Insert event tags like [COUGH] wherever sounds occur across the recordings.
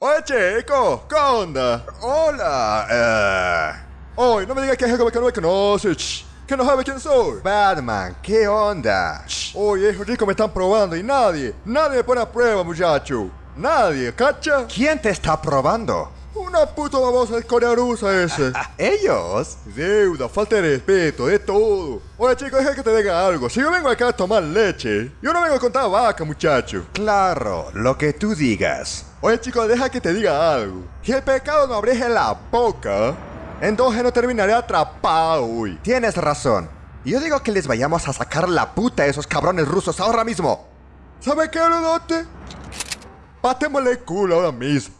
Oye, chico, ¿qué onda? Hola, eh... Oye, no me digas que es algo que no me conoces, que no sabe quién soy. Batman, ¿qué onda? Oye, esos chicos me están probando y nadie, nadie me pone a prueba, muchacho. Nadie, ¿cacha? ¿Quién te está probando? Una puta babosa de Corea rusa ese. [LAUGHS] ¿Ellos? Deuda, falta de respeto, de todo. Oye, chicos, deja que te diga algo. Si yo vengo acá a tomar leche, yo no vengo a contar vaca, muchacho. Claro, lo que tú digas. Oye, chicos, deja que te diga algo. Si el pecado no abrije la boca, entonces no terminaré atrapado hoy. Tienes razón. Yo digo que les vayamos a sacar la puta a esos cabrones rusos ahora mismo. ¿Sabe qué, Lodote? Patémosle el culo ahora mismo.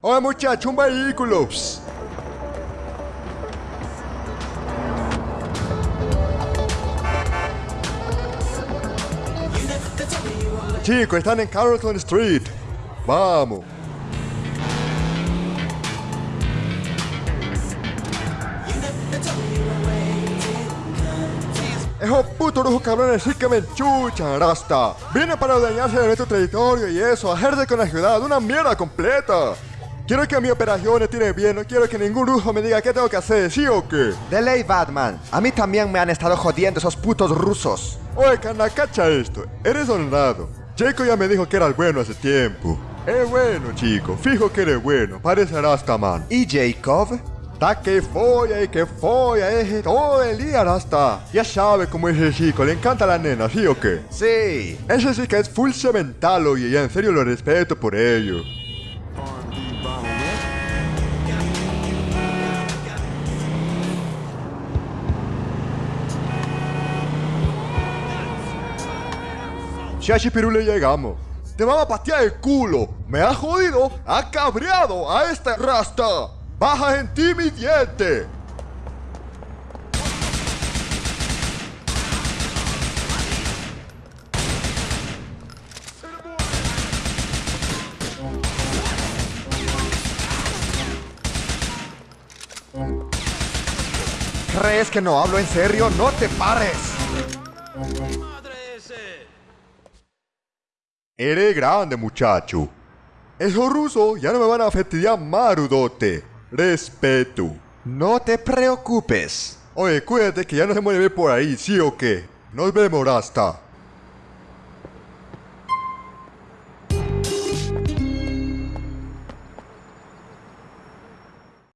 Oye, muchacho, un vehículo. Chicos, están en Carlton Street. Vamos. Esos putos rojos cabrones sí que me enchuchan, Rasta. Viene para dañarse de nuestro territorio y eso, hacerse con la ciudad, una mierda completa. Quiero que mi operación estire bien, no quiero que ningún ruso me diga qué tengo que hacer, ¿sí o qué? De ley, Batman. A mí también me han estado jodiendo esos putos rusos. Oye, cana, cacha esto. Eres honrado. Jacob ya me dijo que eras bueno hace tiempo. Es bueno, chico. Fijo que eres bueno. Parece Rastaman. ¿Y Jacob? Da que folla y que folla, es todo el día Rasta. Ya sabe cómo es ese chico, le encanta la nena, ¿sí o qué? Sí. Ese sí que es full cemental, oye, y en serio lo respeto por ello. Shashi Perú le llegamos. Te vamos a patear el culo. Me ha jodido, ha cabreado a este rasta. Baja en ti mi diente. ¿Crees que no hablo en serio? ¡No te pares! Eres grande, muchacho. Esos rusos ya no me van a fastidiar marudote. Respeto. No te preocupes. Oye, cuídate que ya no se mueve por ahí, ¿sí o qué? Nos vemos, Rasta.